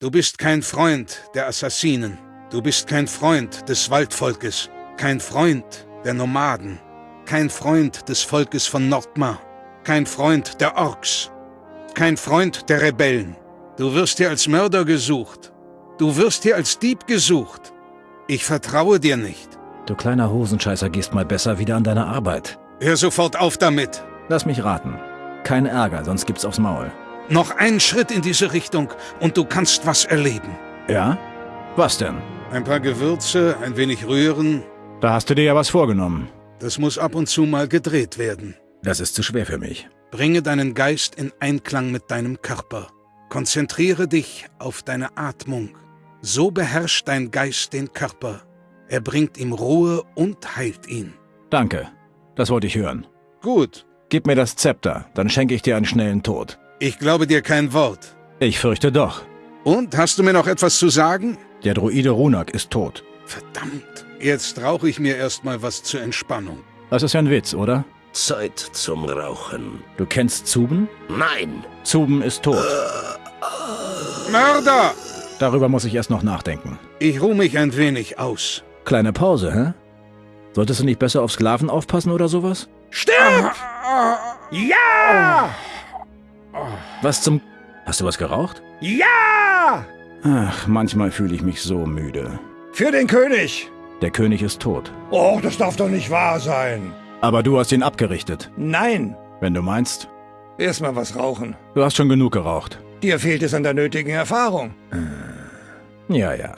Du bist kein Freund der Assassinen. Du bist kein Freund des Waldvolkes. Kein Freund der Nomaden. Kein Freund des Volkes von Nordmar. Kein Freund der Orks. Kein Freund der Rebellen. Du wirst hier als Mörder gesucht. Du wirst hier als Dieb gesucht. Ich vertraue dir nicht. Du kleiner Hosenscheißer gehst mal besser wieder an deine Arbeit. Hör sofort auf damit. Lass mich raten. Kein Ärger, sonst gibt's aufs Maul. Noch einen Schritt in diese Richtung und du kannst was erleben. Ja? Was denn? Ein paar Gewürze, ein wenig rühren. Da hast du dir ja was vorgenommen. Das muss ab und zu mal gedreht werden. Das ist zu schwer für mich. Bringe deinen Geist in Einklang mit deinem Körper. Konzentriere dich auf deine Atmung. So beherrscht dein Geist den Körper. Er bringt ihm Ruhe und heilt ihn. Danke. Das wollte ich hören. Gut. Gib mir das Zepter, dann schenke ich dir einen schnellen Tod. Ich glaube dir kein Wort. Ich fürchte doch. Und, hast du mir noch etwas zu sagen? Der Druide Runak ist tot. Verdammt. Jetzt rauche ich mir erstmal was zur Entspannung. Das ist ja ein Witz, oder? Zeit zum Rauchen. Du kennst Zuben? Nein. Zuben ist tot. Mörder! Darüber muss ich erst noch nachdenken. Ich ruhe mich ein wenig aus. Kleine Pause, hä? Solltest du nicht besser auf Sklaven aufpassen oder sowas? Stirb! Ja! Was zum... Hast du was geraucht? Ja! Ach, manchmal fühle ich mich so müde. Für den König! Der König ist tot. Oh, das darf doch nicht wahr sein. Aber du hast ihn abgerichtet. Nein. Wenn du meinst. Erstmal was rauchen. Du hast schon genug geraucht. Dir fehlt es an der nötigen Erfahrung. Ja, ja.